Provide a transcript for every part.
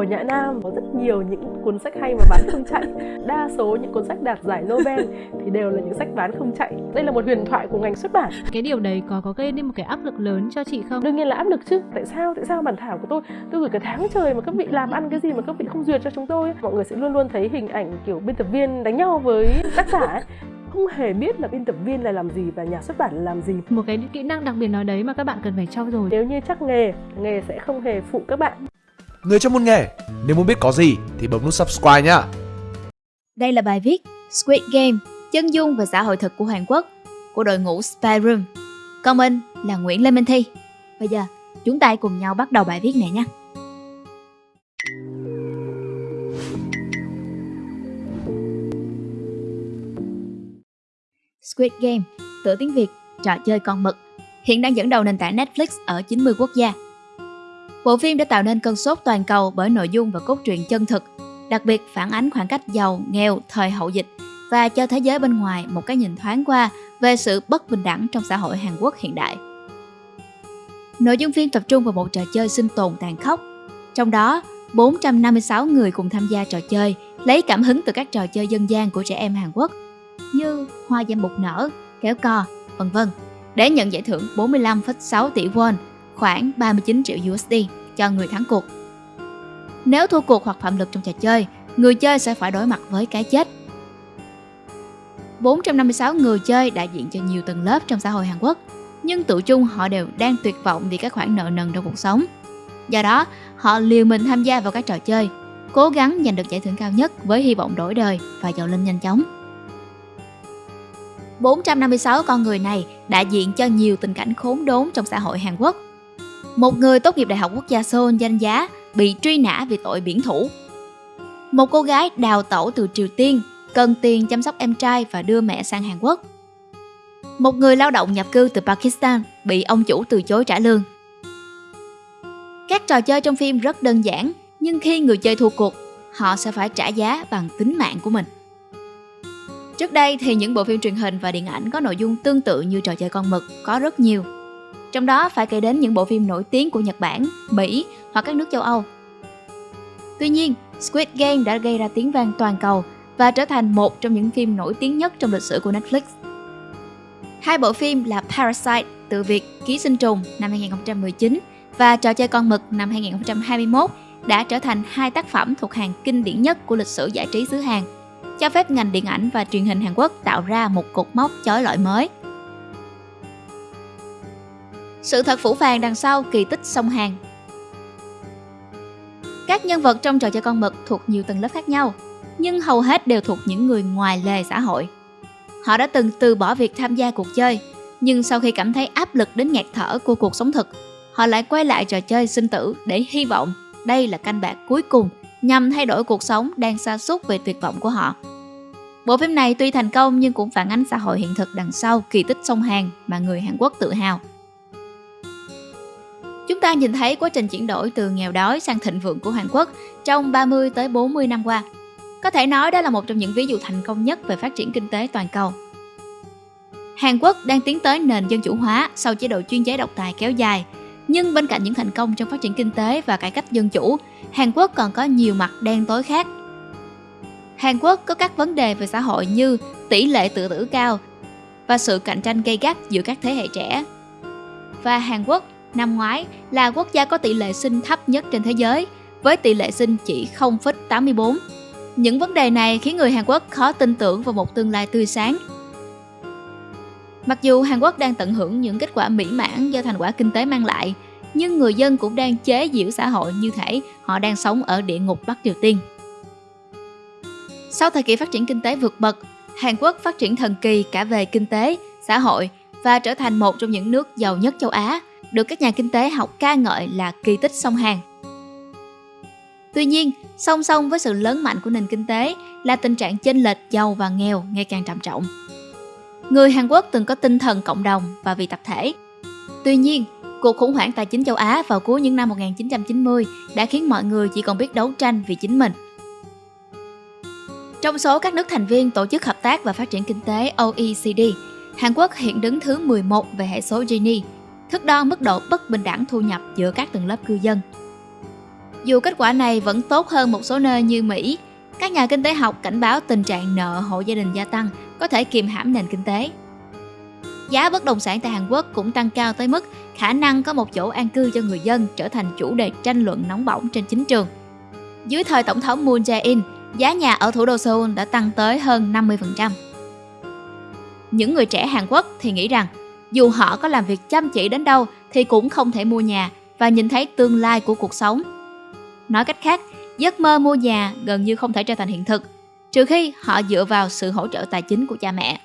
ở Nhã Nam có rất nhiều những cuốn sách hay mà bán không chạy. Đa số những cuốn sách đạt giải Nobel thì đều là những sách bán không chạy. Đây là một huyền thoại của ngành xuất bản. Cái điều đấy có có gây nên một cái áp lực lớn cho chị không? Đương nhiên là áp lực chứ. Tại sao? Tại sao bản thảo của tôi tôi gửi cả tháng trời mà các vị làm ăn cái gì mà các vị không duyệt cho chúng tôi? Mọi người sẽ luôn luôn thấy hình ảnh kiểu biên tập viên đánh nhau với tác giả ấy không hề biết là biên tập viên là làm gì và nhà xuất bản là làm gì một cái kỹ năng đặc biệt nào đấy mà các bạn cần phải trau dồi nếu như chắc nghề nghề sẽ không hề phụ các bạn người trong môn nghề nếu muốn biết có gì thì bấm nút subscribe nhá đây là bài viết Squid Game chân dung và xã hội thực của Hàn Quốc của đội ngũ Spy Room. Còn mình là Nguyễn Lê Minh Thi. Bây giờ chúng ta hãy cùng nhau bắt đầu bài viết này nhé Squid Game, tựa tiếng Việt, trò chơi con mực, hiện đang dẫn đầu nền tảng Netflix ở 90 quốc gia. Bộ phim đã tạo nên cơn sốt toàn cầu bởi nội dung và cốt truyện chân thực, đặc biệt phản ánh khoảng cách giàu, nghèo thời hậu dịch và cho thế giới bên ngoài một cái nhìn thoáng qua về sự bất bình đẳng trong xã hội Hàn Quốc hiện đại. Nội dung phim tập trung vào một trò chơi sinh tồn tàn khốc, trong đó 456 người cùng tham gia trò chơi lấy cảm hứng từ các trò chơi dân gian của trẻ em Hàn Quốc như hoa dâm bục nở, kéo co, vân vân để nhận giải thưởng 45,6 tỷ won, khoảng 39 triệu USD cho người thắng cuộc. Nếu thua cuộc hoặc phạm lực trong trò chơi, người chơi sẽ phải đối mặt với cái chết. 456 người chơi đại diện cho nhiều tầng lớp trong xã hội Hàn Quốc, nhưng tự chung họ đều đang tuyệt vọng vì các khoản nợ nần trong cuộc sống. Do đó, họ liều mình tham gia vào các trò chơi, cố gắng giành được giải thưởng cao nhất với hy vọng đổi đời và giàu lên nhanh chóng. 456 con người này đại diện cho nhiều tình cảnh khốn đốn trong xã hội Hàn Quốc. Một người tốt nghiệp Đại học Quốc gia Seoul danh giá bị truy nã vì tội biển thủ. Một cô gái đào tẩu từ Triều Tiên cần tiền chăm sóc em trai và đưa mẹ sang Hàn Quốc. Một người lao động nhập cư từ Pakistan bị ông chủ từ chối trả lương. Các trò chơi trong phim rất đơn giản, nhưng khi người chơi thua cuộc, họ sẽ phải trả giá bằng tính mạng của mình. Trước đây thì những bộ phim truyền hình và điện ảnh có nội dung tương tự như trò chơi con mực có rất nhiều. Trong đó phải kể đến những bộ phim nổi tiếng của Nhật Bản, Mỹ hoặc các nước châu Âu. Tuy nhiên, Squid Game đã gây ra tiếng vang toàn cầu và trở thành một trong những phim nổi tiếng nhất trong lịch sử của Netflix. Hai bộ phim là Parasite từ việc Ký sinh trùng năm 2019 và Trò chơi con mực năm 2021 đã trở thành hai tác phẩm thuộc hàng kinh điển nhất của lịch sử giải trí xứ Hàn cho phép ngành điện ảnh và truyền hình Hàn Quốc tạo ra một cột mốc chói lọi mới. Sự thật phủ phàng đằng sau kỳ tích sông Hàn Các nhân vật trong trò chơi con mực thuộc nhiều tầng lớp khác nhau, nhưng hầu hết đều thuộc những người ngoài lề xã hội. Họ đã từng từ bỏ việc tham gia cuộc chơi, nhưng sau khi cảm thấy áp lực đến ngạt thở của cuộc sống thực, họ lại quay lại trò chơi sinh tử để hy vọng đây là canh bạc cuối cùng nhằm thay đổi cuộc sống đang xa xúc về tuyệt vọng của họ. Bộ phim này tuy thành công nhưng cũng phản ánh xã hội hiện thực đằng sau kỳ tích sông Hàn mà người Hàn Quốc tự hào. Chúng ta nhìn thấy quá trình chuyển đổi từ nghèo đói sang thịnh vượng của Hàn Quốc trong 30 tới 40 năm qua. Có thể nói đó là một trong những ví dụ thành công nhất về phát triển kinh tế toàn cầu. Hàn Quốc đang tiến tới nền dân chủ hóa sau chế độ chuyên chế độc tài kéo dài, nhưng bên cạnh những thành công trong phát triển kinh tế và cải cách dân chủ, Hàn Quốc còn có nhiều mặt đen tối khác. Hàn Quốc có các vấn đề về xã hội như tỷ lệ tự tử cao và sự cạnh tranh gay gắt giữa các thế hệ trẻ. Và Hàn Quốc năm ngoái là quốc gia có tỷ lệ sinh thấp nhất trên thế giới với tỷ lệ sinh chỉ 0,84. Những vấn đề này khiến người Hàn Quốc khó tin tưởng vào một tương lai tươi sáng. Mặc dù Hàn Quốc đang tận hưởng những kết quả mỹ mãn do thành quả kinh tế mang lại, nhưng người dân cũng đang chế giễu xã hội như thể họ đang sống ở địa ngục Bắc Triều Tiên. Sau thời kỳ phát triển kinh tế vượt bậc, Hàn Quốc phát triển thần kỳ cả về kinh tế, xã hội và trở thành một trong những nước giàu nhất châu Á, được các nhà kinh tế học ca ngợi là kỳ tích sông Hàn. Tuy nhiên, song song với sự lớn mạnh của nền kinh tế là tình trạng chênh lệch giàu và nghèo ngày càng trầm trọng. Người Hàn Quốc từng có tinh thần cộng đồng và vì tập thể. Tuy nhiên, cuộc khủng hoảng tài chính châu Á vào cuối những năm 1990 đã khiến mọi người chỉ còn biết đấu tranh vì chính mình. Trong số các nước thành viên Tổ chức Hợp tác và Phát triển Kinh tế OECD, Hàn Quốc hiện đứng thứ 11 về hệ số Gini, thước đo mức độ bất bình đẳng thu nhập giữa các tầng lớp cư dân. Dù kết quả này vẫn tốt hơn một số nơi như Mỹ, các nhà kinh tế học cảnh báo tình trạng nợ hộ gia đình gia tăng có thể kiềm hãm nền kinh tế. Giá bất động sản tại Hàn Quốc cũng tăng cao tới mức khả năng có một chỗ an cư cho người dân trở thành chủ đề tranh luận nóng bỏng trên chính trường. Dưới thời Tổng thống Moon Jae-in, giá nhà ở thủ đô Seoul đã tăng tới hơn 50%. Những người trẻ Hàn Quốc thì nghĩ rằng dù họ có làm việc chăm chỉ đến đâu thì cũng không thể mua nhà và nhìn thấy tương lai của cuộc sống. Nói cách khác, giấc mơ mua nhà gần như không thể trở thành hiện thực, trừ khi họ dựa vào sự hỗ trợ tài chính của cha mẹ.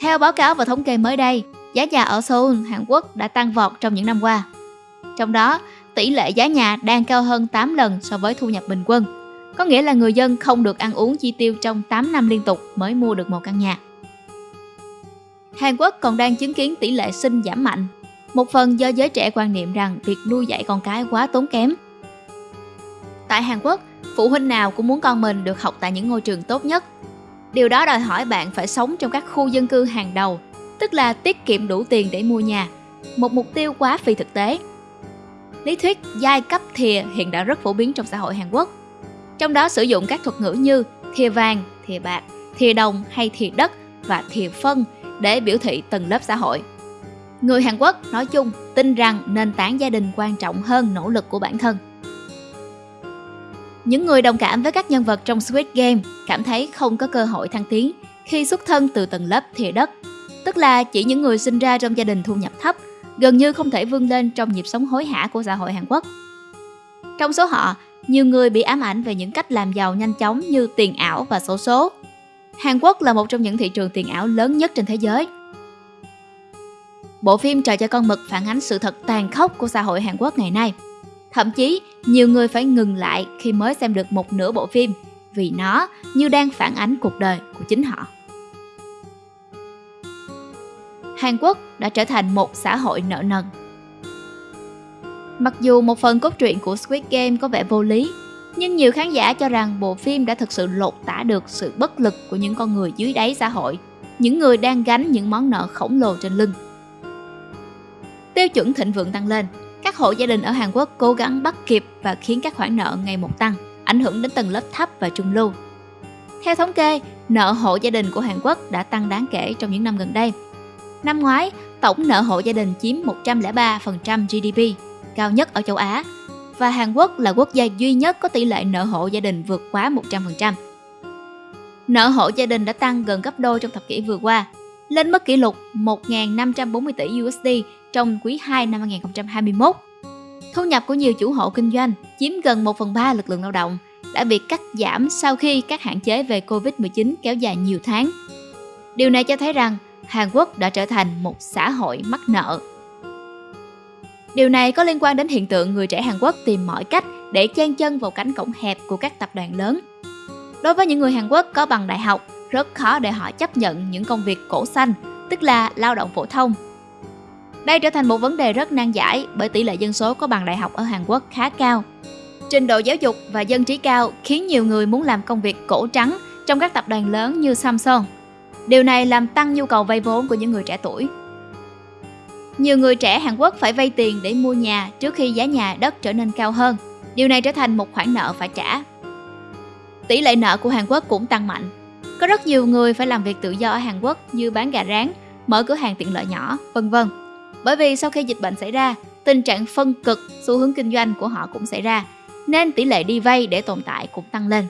Theo báo cáo và thống kê mới đây, giá nhà ở Seoul, Hàn Quốc đã tăng vọt trong những năm qua. Trong đó, tỷ lệ giá nhà đang cao hơn 8 lần so với thu nhập bình quân. Có nghĩa là người dân không được ăn uống chi tiêu trong 8 năm liên tục mới mua được một căn nhà. Hàn Quốc còn đang chứng kiến tỷ lệ sinh giảm mạnh. Một phần do giới trẻ quan niệm rằng việc nuôi dạy con cái quá tốn kém. Tại Hàn Quốc, phụ huynh nào cũng muốn con mình được học tại những ngôi trường tốt nhất. Điều đó đòi hỏi bạn phải sống trong các khu dân cư hàng đầu, tức là tiết kiệm đủ tiền để mua nhà. Một mục tiêu quá phi thực tế. Lý thuyết giai cấp thìa hiện đã rất phổ biến trong xã hội Hàn Quốc. Trong đó sử dụng các thuật ngữ như thìa vàng, thìa bạc, thìa đồng hay thìa đất và thìa phân để biểu thị tầng lớp xã hội. Người Hàn Quốc nói chung tin rằng nền tảng gia đình quan trọng hơn nỗ lực của bản thân. Những người đồng cảm với các nhân vật trong Squid Game cảm thấy không có cơ hội thăng tiến khi xuất thân từ tầng lớp thìa đất, tức là chỉ những người sinh ra trong gia đình thu nhập thấp, gần như không thể vươn lên trong nhịp sống hối hả của xã hội Hàn Quốc. Trong số họ, nhiều người bị ám ảnh về những cách làm giàu nhanh chóng như tiền ảo và số số. Hàn Quốc là một trong những thị trường tiền ảo lớn nhất trên thế giới. Bộ phim Trò cho con mực phản ánh sự thật tàn khốc của xã hội Hàn Quốc ngày nay. Thậm chí, nhiều người phải ngừng lại khi mới xem được một nửa bộ phim vì nó như đang phản ánh cuộc đời của chính họ. Hàn Quốc đã trở thành một xã hội nợ nần. Mặc dù một phần cốt truyện của Squid Game có vẻ vô lý, nhưng nhiều khán giả cho rằng bộ phim đã thực sự lột tả được sự bất lực của những con người dưới đáy xã hội, những người đang gánh những món nợ khổng lồ trên lưng. Tiêu chuẩn thịnh vượng tăng lên, các hộ gia đình ở Hàn Quốc cố gắng bắt kịp và khiến các khoản nợ ngày một tăng, ảnh hưởng đến tầng lớp thấp và trung lưu. Theo thống kê, nợ hộ gia đình của Hàn Quốc đã tăng đáng kể trong những năm gần đây. Năm ngoái, tổng nợ hộ gia đình chiếm 103% GDP, cao nhất ở châu Á, và Hàn Quốc là quốc gia duy nhất có tỷ lệ nợ hộ gia đình vượt quá 100%. Nợ hộ gia đình đã tăng gần gấp đôi trong thập kỷ vừa qua, lên mức kỷ lục 1.540 tỷ USD trong quý 2 năm 2021. Thu nhập của nhiều chủ hộ kinh doanh chiếm gần 1 phần 3 lực lượng lao động đã bị cắt giảm sau khi các hạn chế về Covid-19 kéo dài nhiều tháng. Điều này cho thấy rằng Hàn Quốc đã trở thành một xã hội mắc nợ. Điều này có liên quan đến hiện tượng người trẻ Hàn Quốc tìm mọi cách để chen chân vào cánh cổng hẹp của các tập đoàn lớn. Đối với những người Hàn Quốc có bằng đại học, rất khó để họ chấp nhận những công việc cổ xanh, tức là lao động phổ thông đây trở thành một vấn đề rất nan giải bởi tỷ lệ dân số có bằng đại học ở Hàn Quốc khá cao. Trình độ giáo dục và dân trí cao khiến nhiều người muốn làm công việc cổ trắng trong các tập đoàn lớn như Samsung. Điều này làm tăng nhu cầu vay vốn của những người trẻ tuổi. Nhiều người trẻ Hàn Quốc phải vay tiền để mua nhà trước khi giá nhà đất trở nên cao hơn. Điều này trở thành một khoản nợ phải trả. Tỷ lệ nợ của Hàn Quốc cũng tăng mạnh. Có rất nhiều người phải làm việc tự do ở Hàn Quốc như bán gà rán, mở cửa hàng tiện lợi nhỏ, vân vân. Bởi vì sau khi dịch bệnh xảy ra, tình trạng phân cực xu hướng kinh doanh của họ cũng xảy ra, nên tỷ lệ đi vay để tồn tại cũng tăng lên.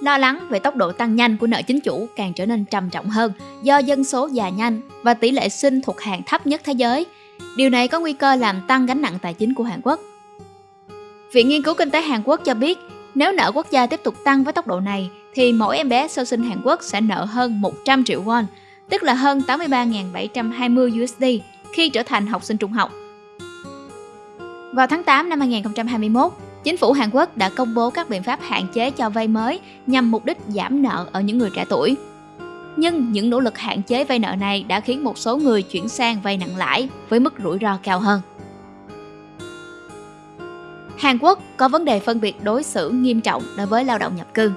Lo lắng về tốc độ tăng nhanh của nợ chính chủ càng trở nên trầm trọng hơn do dân số già nhanh và tỷ lệ sinh thuộc hàng thấp nhất thế giới. Điều này có nguy cơ làm tăng gánh nặng tài chính của Hàn Quốc. Viện Nghiên cứu Kinh tế Hàn Quốc cho biết, nếu nợ quốc gia tiếp tục tăng với tốc độ này, thì mỗi em bé sơ sinh Hàn Quốc sẽ nợ hơn 100 triệu won, tức là hơn 83.720 USD khi trở thành học sinh trung học. Vào tháng 8 năm 2021, chính phủ Hàn Quốc đã công bố các biện pháp hạn chế cho vay mới nhằm mục đích giảm nợ ở những người trẻ tuổi. Nhưng những nỗ lực hạn chế vay nợ này đã khiến một số người chuyển sang vay nặng lãi với mức rủi ro cao hơn. Hàn Quốc có vấn đề phân biệt đối xử nghiêm trọng đối với lao động nhập cư.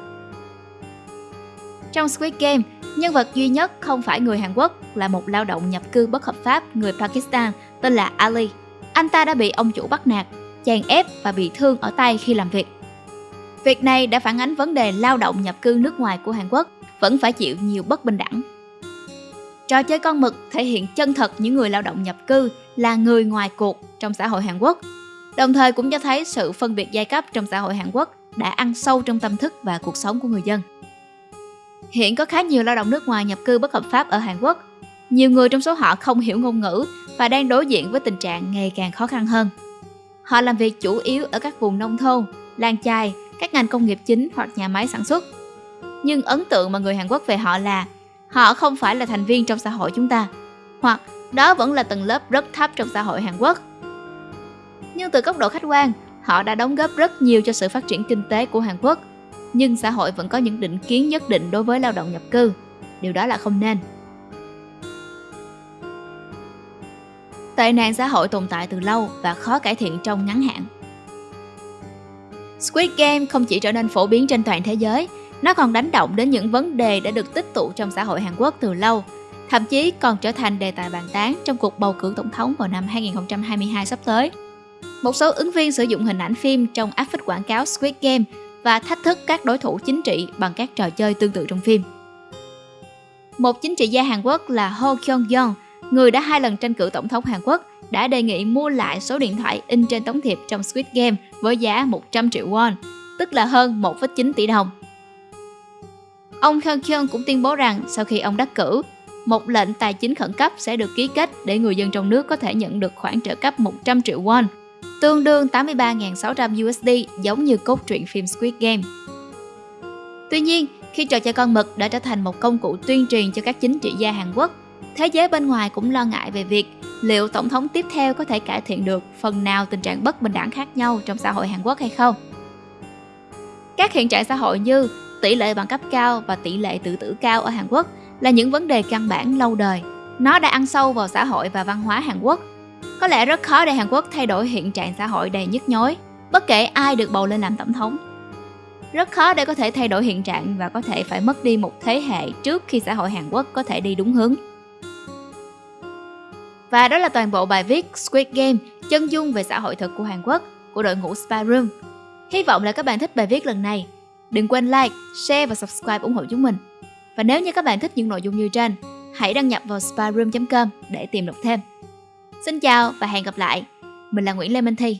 Trong Squid Game, Nhân vật duy nhất không phải người Hàn Quốc là một lao động nhập cư bất hợp pháp người Pakistan tên là Ali. Anh ta đã bị ông chủ bắt nạt, chèn ép và bị thương ở tay khi làm việc. Việc này đã phản ánh vấn đề lao động nhập cư nước ngoài của Hàn Quốc vẫn phải chịu nhiều bất bình đẳng. Trò chơi con mực thể hiện chân thật những người lao động nhập cư là người ngoài cuộc trong xã hội Hàn Quốc, đồng thời cũng cho thấy sự phân biệt giai cấp trong xã hội Hàn Quốc đã ăn sâu trong tâm thức và cuộc sống của người dân. Hiện có khá nhiều lao động nước ngoài nhập cư bất hợp pháp ở Hàn Quốc. Nhiều người trong số họ không hiểu ngôn ngữ và đang đối diện với tình trạng ngày càng khó khăn hơn. Họ làm việc chủ yếu ở các vùng nông thôn, làng chài, các ngành công nghiệp chính hoặc nhà máy sản xuất. Nhưng ấn tượng mà người Hàn Quốc về họ là họ không phải là thành viên trong xã hội chúng ta, hoặc đó vẫn là tầng lớp rất thấp trong xã hội Hàn Quốc. Nhưng từ góc độ khách quan, họ đã đóng góp rất nhiều cho sự phát triển kinh tế của Hàn Quốc, nhưng xã hội vẫn có những định kiến nhất định đối với lao động nhập cư. Điều đó là không nên. Tệ nạn xã hội tồn tại từ lâu và khó cải thiện trong ngắn hạn. Squid Game không chỉ trở nên phổ biến trên toàn thế giới, nó còn đánh động đến những vấn đề đã được tích tụ trong xã hội Hàn Quốc từ lâu, thậm chí còn trở thành đề tài bàn tán trong cuộc bầu cử tổng thống vào năm 2022 sắp tới. Một số ứng viên sử dụng hình ảnh phim trong áp phích quảng cáo Squid Game và thách thức các đối thủ chính trị bằng các trò chơi tương tự trong phim. Một chính trị gia Hàn Quốc là Ho Kyung Yeon, người đã hai lần tranh cử tổng thống Hàn Quốc, đã đề nghị mua lại số điện thoại in trên tấm thiệp trong Squid Game với giá 100 triệu won, tức là hơn 1,9 tỷ đồng. Ông Kang Kyung cũng tuyên bố rằng sau khi ông đắc cử, một lệnh tài chính khẩn cấp sẽ được ký kết để người dân trong nước có thể nhận được khoản trợ cấp 100 triệu won, tương đương 83.600 USD giống như cốt truyện phim Squid Game. Tuy nhiên, khi trò chơi con mực đã trở thành một công cụ tuyên truyền cho các chính trị gia Hàn Quốc, thế giới bên ngoài cũng lo ngại về việc liệu tổng thống tiếp theo có thể cải thiện được phần nào tình trạng bất bình đẳng khác nhau trong xã hội Hàn Quốc hay không. Các hiện trạng xã hội như tỷ lệ bằng cấp cao và tỷ lệ tự tử cao ở Hàn Quốc là những vấn đề căn bản lâu đời. Nó đã ăn sâu vào xã hội và văn hóa Hàn Quốc. Có lẽ rất khó để Hàn Quốc thay đổi hiện trạng xã hội đầy nhức nhối, bất kể ai được bầu lên làm tổng thống. Rất khó để có thể thay đổi hiện trạng và có thể phải mất đi một thế hệ trước khi xã hội Hàn Quốc có thể đi đúng hướng. Và đó là toàn bộ bài viết Squid Game, chân dung về xã hội thực của Hàn Quốc của đội ngũ Spy Room. Hy vọng là các bạn thích bài viết lần này. Đừng quên like, share và subscribe ủng hộ chúng mình. Và nếu như các bạn thích những nội dung như trên, hãy đăng nhập vào spyroom.com để tìm đọc thêm. Xin chào và hẹn gặp lại. Mình là Nguyễn Lê Minh Thi.